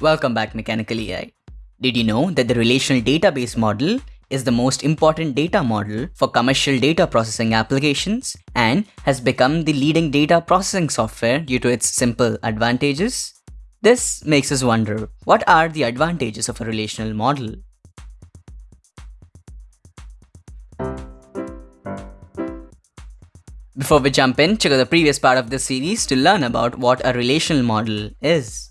Welcome back Mechanical AI. Did you know that the relational database model is the most important data model for commercial data processing applications and has become the leading data processing software due to its simple advantages? This makes us wonder, what are the advantages of a relational model? Before we jump in, check out the previous part of this series to learn about what a relational model is.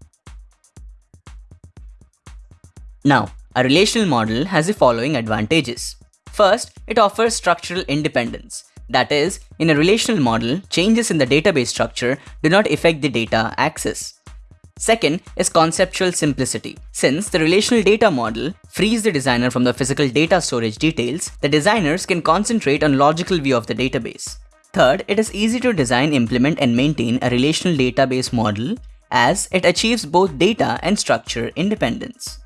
Now, a relational model has the following advantages. First, it offers structural independence. That is, in a relational model, changes in the database structure do not affect the data access. Second is conceptual simplicity. Since the relational data model frees the designer from the physical data storage details, the designers can concentrate on logical view of the database. Third, it is easy to design, implement and maintain a relational database model as it achieves both data and structure independence.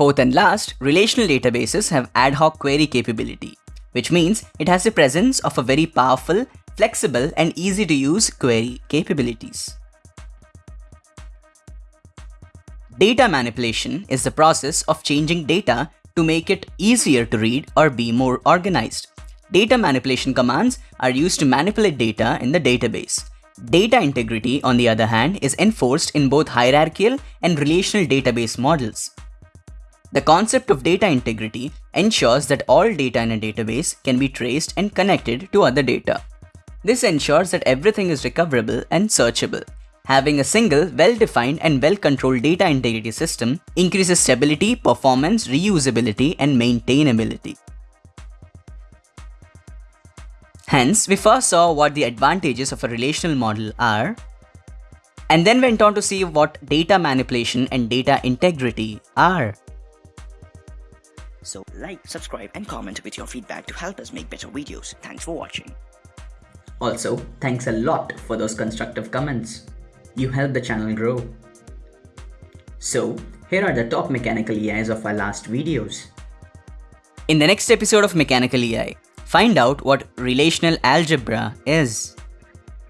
Fourth and last, relational databases have ad hoc query capability, which means it has the presence of a very powerful, flexible and easy to use query capabilities. Data manipulation is the process of changing data to make it easier to read or be more organized. Data manipulation commands are used to manipulate data in the database. Data integrity, on the other hand, is enforced in both hierarchical and relational database models. The concept of data integrity ensures that all data in a database can be traced and connected to other data. This ensures that everything is recoverable and searchable. Having a single, well-defined and well-controlled data integrity system increases stability, performance, reusability and maintainability. Hence, we first saw what the advantages of a relational model are, and then went on to see what data manipulation and data integrity are. So like, subscribe and comment with your feedback to help us make better videos. Thanks for watching. Also, thanks a lot for those constructive comments. You help the channel grow. So, here are the top mechanical AIs of our last videos. In the next episode of Mechanical AI, find out what relational algebra is.